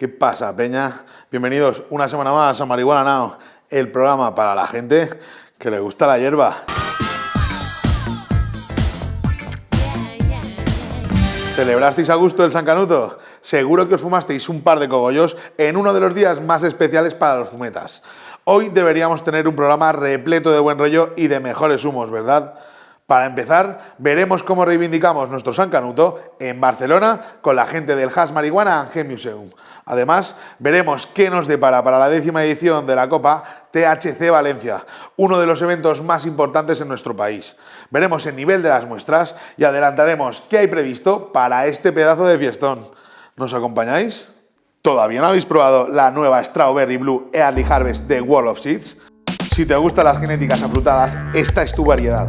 ¿Qué pasa, Peña? Bienvenidos una semana más a Marihuana Now, el programa para la gente que le gusta la hierba. ¿Celebrasteis a gusto el San Canuto? Seguro que os fumasteis un par de cogollos en uno de los días más especiales para los fumetas. Hoy deberíamos tener un programa repleto de buen rollo y de mejores humos, ¿verdad? Para empezar, veremos cómo reivindicamos nuestro San Canuto en Barcelona con la gente del Hash Marihuana Angel Museum. Además, veremos qué nos depara para la décima edición de la Copa THC Valencia, uno de los eventos más importantes en nuestro país. Veremos el nivel de las muestras y adelantaremos qué hay previsto para este pedazo de fiestón. ¿Nos acompañáis? ¿Todavía no habéis probado la nueva Strawberry Blue Early Harvest de World of Seeds? Si te gustan las genéticas afrutadas, esta es tu variedad.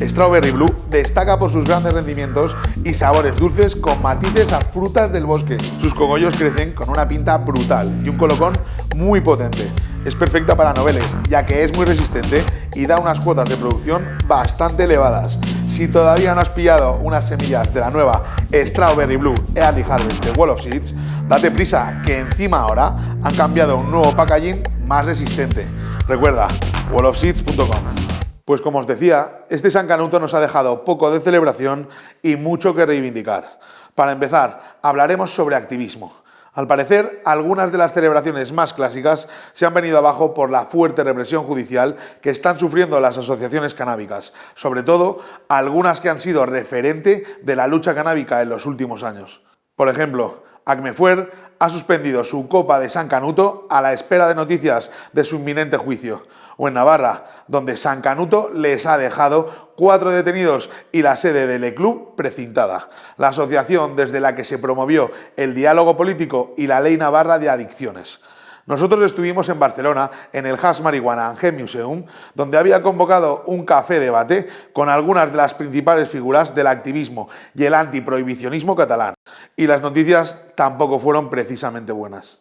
Strawberry Blue destaca por sus grandes rendimientos y sabores dulces con matices a frutas del bosque. Sus cogollos crecen con una pinta brutal y un colocón muy potente. Es perfecta para noveles, ya que es muy resistente y da unas cuotas de producción bastante elevadas. Si todavía no has pillado unas semillas de la nueva Strawberry Blue Early Harvest de Wall of Seeds, date prisa que encima ahora han cambiado un nuevo packaging más resistente. Recuerda, wallofseeds.com. Pues como os decía, este San Canuto nos ha dejado poco de celebración y mucho que reivindicar. Para empezar, hablaremos sobre activismo. Al parecer, algunas de las celebraciones más clásicas se han venido abajo por la fuerte represión judicial que están sufriendo las asociaciones canábicas, sobre todo algunas que han sido referente de la lucha canábica en los últimos años. Por ejemplo, Acmefuer ha suspendido su Copa de San Canuto a la espera de noticias de su inminente juicio o en Navarra, donde San Canuto les ha dejado cuatro detenidos y la sede del club precintada, la asociación desde la que se promovió el diálogo político y la ley navarra de adicciones. Nosotros estuvimos en Barcelona, en el Hash Marihuana Angel Museum, donde había convocado un café debate con algunas de las principales figuras del activismo y el antiprohibicionismo catalán. Y las noticias tampoco fueron precisamente buenas.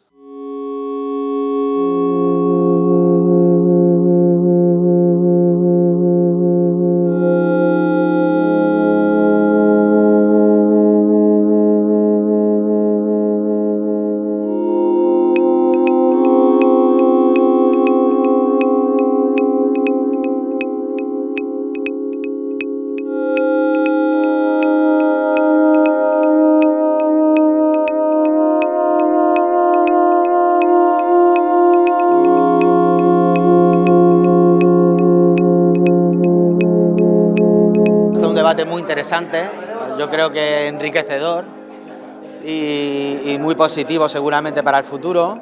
Muy interesante, yo creo que enriquecedor y, muy positivo seguramente para el futuro.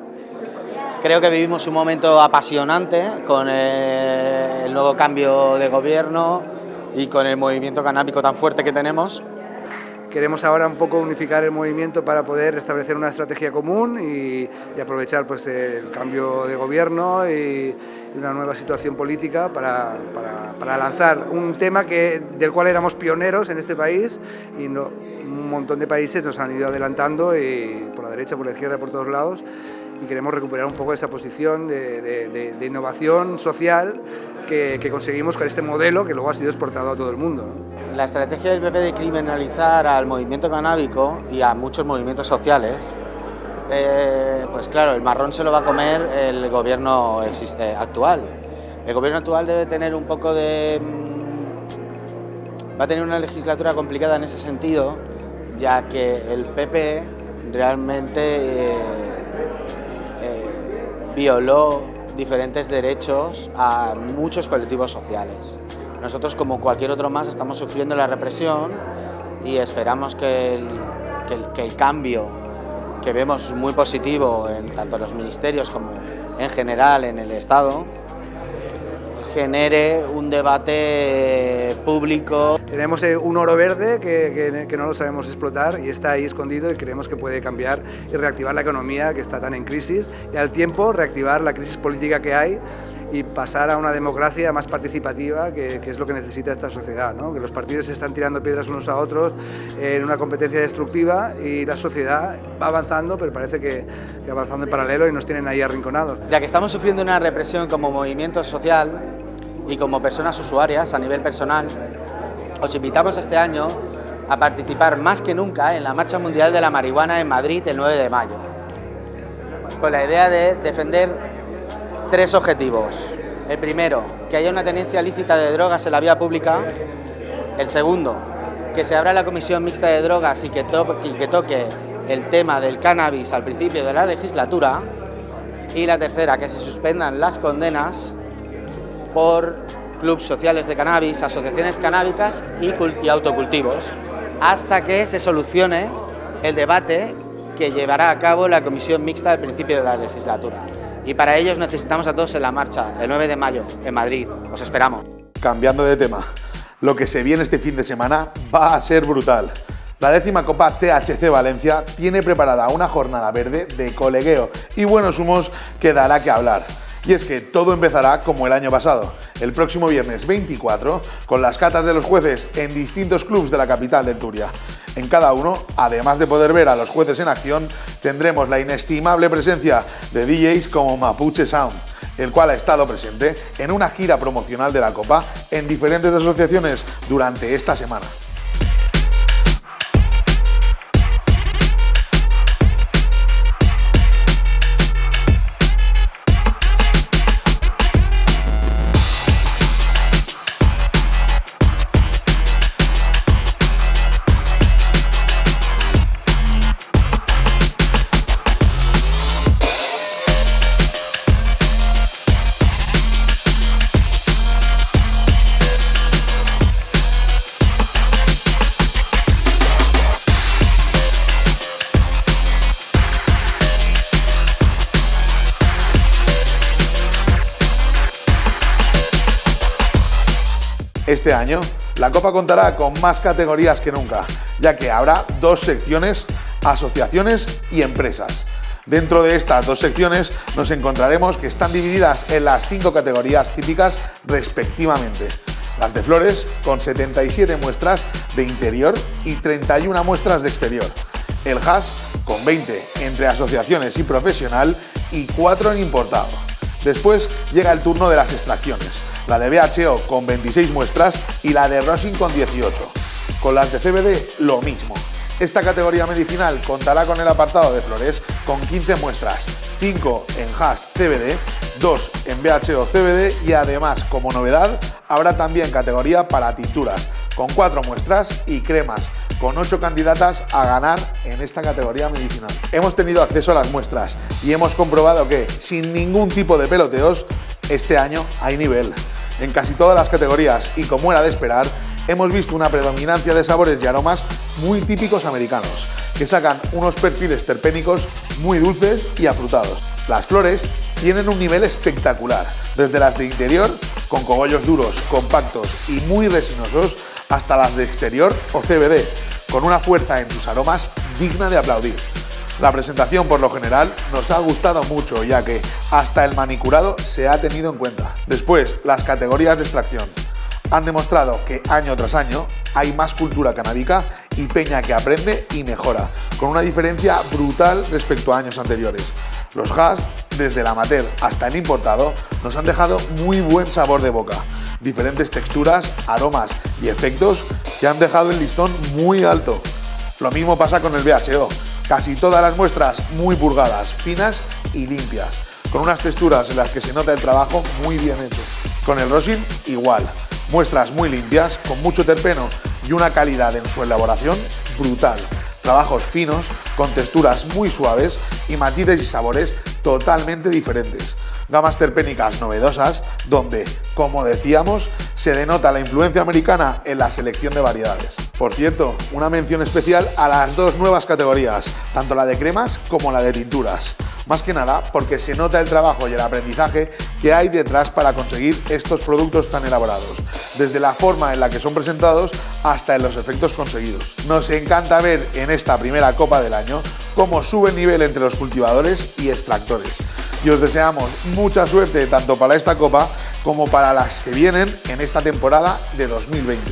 Creo que vivimos un momento apasionante con el nuevo cambio de gobierno y con el movimiento canábico tan fuerte que tenemos. Queremos ahora un poco unificar el movimiento para poder establecer una estrategia común y, aprovechar pues, el cambio de gobierno y, una nueva situación política para, para, lanzar un tema que, del cual éramos pioneros en este país y un montón de países nos han ido adelantando y por la derecha, por la izquierda, por todos lados y queremos recuperar un poco esa posición de, innovación social que, que, conseguimos con este modelo que luego ha sido exportado a todo el mundo. La estrategia del PP de criminalizar al movimiento canábico y a muchos movimientos sociales, eh, pues claro, el marrón se lo va a comer el gobierno existe, actual. El gobierno actual debe tener un poco de... Mm, va a tener una legislatura complicada en ese sentido, ya que el PP realmente eh, eh, violó diferentes derechos a muchos colectivos sociales. Nosotros, como cualquier otro más, estamos sufriendo la represión y esperamos que el, cambio que vemos muy positivo en tanto los ministerios como en general en el Estado, genere un debate público. Tenemos eh, un oro verde que, que, no lo sabemos explotar y está ahí escondido y creemos que puede cambiar y reactivar la economía que está tan en crisis y al tiempo reactivar la crisis política que hay y pasar a una democracia más participativa, que, es lo que necesita esta sociedad, ¿no? que los partidos se están tirando piedras unos a otros en una competencia destructiva y la sociedad va avanzando, pero parece que, que avanzando en paralelo y nos tienen ahí arrinconados. Ya que estamos sufriendo una represión como movimiento social y como personas usuarias a nivel personal, os invitamos este año a participar más que nunca en la Marcha Mundial de la Marihuana en Madrid el 9 de mayo. con la idea de defender tres objetivos. El primero, que haya una tenencia lícita de drogas en la vía pública. El segundo, que se abra la comisión mixta de drogas y que, y que toque el tema del cannabis al principio de la legislatura. Y la tercera, que se suspendan las condenas por clubes sociales de cannabis, asociaciones canábicas y, autocultivos, hasta que se solucione el debate que llevará a cabo la comisión mixta al principio de la legislatura. Y para ellos necesitamos a todos en la marcha, el 9 de mayo, en Madrid. Os esperamos. Cambiando de tema, lo que se viene este fin de semana va a ser brutal. La décima Copa THC Valencia tiene preparada una jornada verde de colegueo y buenos humos que dará que hablar. Y es que todo empezará como el año pasado, el próximo viernes 24, con las catas de los jueces en distintos clubs de la capital del Turia. En cada uno, además de poder ver a los jueces en acción, tendremos la inestimable presencia de DJs como Mapuche Sound, el cual ha estado presente en una gira promocional de la Copa en diferentes asociaciones durante esta semana. Este año, la Copa contará con más categorías que nunca, ya que habrá dos secciones, asociaciones y empresas. Dentro de estas dos secciones nos encontraremos que están divididas en las cinco categorías típicas respectivamente. Las de flores, con 77 muestras de interior y 31 muestras de exterior. El hash, con 20 entre asociaciones y profesional y 4 en importado. Después llega el turno de las extracciones, la de BHO con 26 muestras y la de Rosin con 18. Con las de CBD lo mismo. Esta categoría medicinal contará con el apartado de flores con 15 muestras, 5 en hash CBD, 2 en BHO CBD y además, como novedad, habrá también categoría para tinturas, con 4 muestras y cremas, con 8 candidatas a ganar en esta categoría medicinal. Hemos tenido acceso a las muestras y hemos comprobado que, sin ningún tipo de peloteos, este año hay nivel. En casi todas las categorías y como era de esperar, hemos visto una predominancia de sabores y aromas muy típicos americanos, que sacan unos perfiles terpénicos muy dulces y afrutados. Las flores tienen un nivel espectacular, desde las de interior, con cogollos duros, compactos y muy resinosos, hasta las de exterior o CBD, con una fuerza en sus aromas digna de aplaudir. La presentación por lo general nos ha gustado mucho ya que hasta el manicurado se ha tenido en cuenta. Después, las categorías de extracción han demostrado que año tras año hay más cultura canábica y peña que aprende y mejora, con una diferencia brutal respecto a años anteriores. Los hash, desde el amateur hasta el importado, nos han dejado muy buen sabor de boca, diferentes texturas, aromas y efectos que han dejado el listón muy alto. Lo mismo pasa con el BHO, Casi todas las muestras muy purgadas, finas y limpias, con unas texturas en las que se nota el trabajo muy bien hecho. Con el rosin igual, muestras muy limpias, con mucho terpeno y una calidad en su elaboración brutal. Trabajos finos, con texturas muy suaves y matices y sabores totalmente diferentes. Gamas terpénicas novedosas donde, como decíamos, se denota la influencia americana en la selección de variedades. Por cierto, una mención especial a las dos nuevas categorías, tanto la de cremas como la de tinturas. Más que nada porque se nota el trabajo y el aprendizaje que hay detrás para conseguir estos productos tan elaborados, desde la forma en la que son presentados hasta en los efectos conseguidos. Nos encanta ver en esta primera copa del año cómo sube el nivel entre los cultivadores y extractores. Y os deseamos mucha suerte tanto para esta copa como para las que vienen en esta temporada de 2020.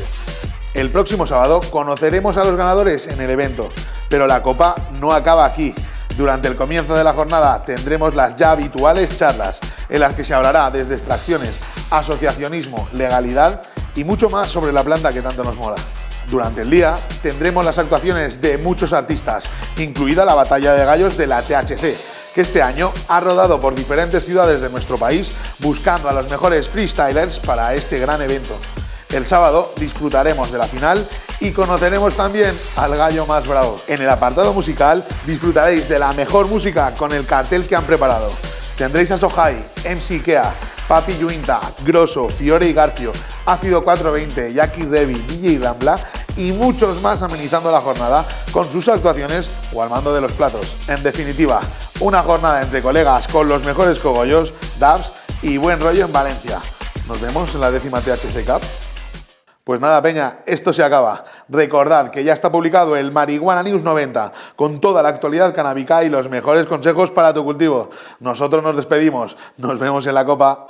El próximo sábado conoceremos a los ganadores en el evento, pero la copa no acaba aquí. Durante el comienzo de la jornada tendremos las ya habituales charlas, en las que se hablará desde extracciones, asociacionismo, legalidad y mucho más sobre la planta que tanto nos mola. Durante el día tendremos las actuaciones de muchos artistas, incluida la batalla de gallos de la THC, este año ha rodado por diferentes ciudades de nuestro país buscando a los mejores freestylers para este gran evento. El sábado disfrutaremos de la final y conoceremos también al gallo más bravo. En el apartado musical disfrutaréis de la mejor música con el cartel que han preparado. Tendréis a Sohai, MC Kea, Papi Yuinta, Grosso, Fiore y Garcio, Ácido 420, Jackie Revi, DJ Rambla y muchos más amenizando la jornada con sus actuaciones o al mando de los platos. En definitiva, una jornada entre colegas con los mejores cogollos, dubs y buen rollo en Valencia. Nos vemos en la décima THC Cup. Pues nada, Peña, esto se acaba. Recordad que ya está publicado el Marihuana News 90 con toda la actualidad canábica y los mejores consejos para tu cultivo. Nosotros nos despedimos. Nos vemos en la copa.